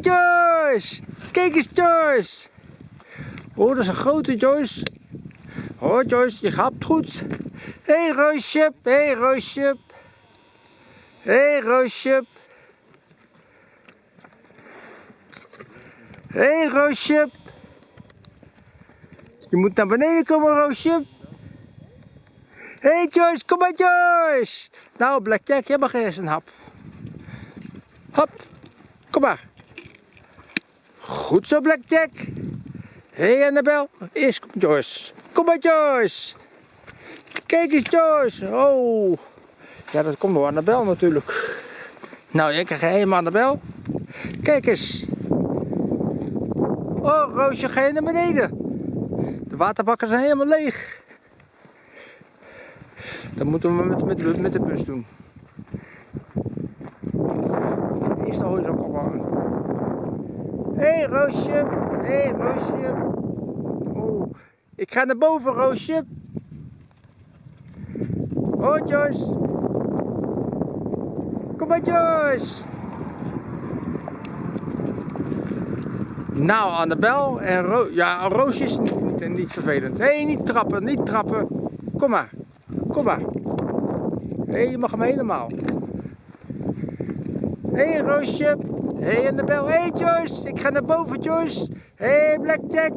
Joyce! Kijk eens Joyce! Oh, dat is een grote Joyce. Oh Joyce, je gaat goed. Hé hey, Roosje, hé hey, Roosje. Hé hey, Roosje. Hé hey, Roosje. Je moet naar beneden komen Roosje. Hé hey Joyce, kom maar Joyce. Nou Blackjack, jij mag eerst een hap. Hop, kom maar. Goed zo Blackjack. Hé hey Annabel, eerst komt Joyce. Kom maar Joyce. Kijk eens Joyce. Oh. Ja, dat komt door Annabel natuurlijk. Nou, ik krijg helemaal Annabel. Kijk eens. Oh, Roosje, ga je naar beneden. De waterbakken zijn helemaal leeg. Dat moeten we met, met, met de bus doen. Eerst de horizon ophangen. Hé hey, Roosje. Hé hey, Roosje. Oh, ik ga naar boven Roosje. Oh Joyce. Kom maar Joyce. Nou Annabel en Ro ja, Roosje is niet, niet, niet vervelend. Hé, hey, niet trappen, niet trappen. Kom maar. Kom maar. Hé, hey, je mag hem helemaal. Hé hey, Roosje. Hé hey, Annabel. Hey, Joyce. Ik ga naar boven Joyce. Hé hey, Blackjack.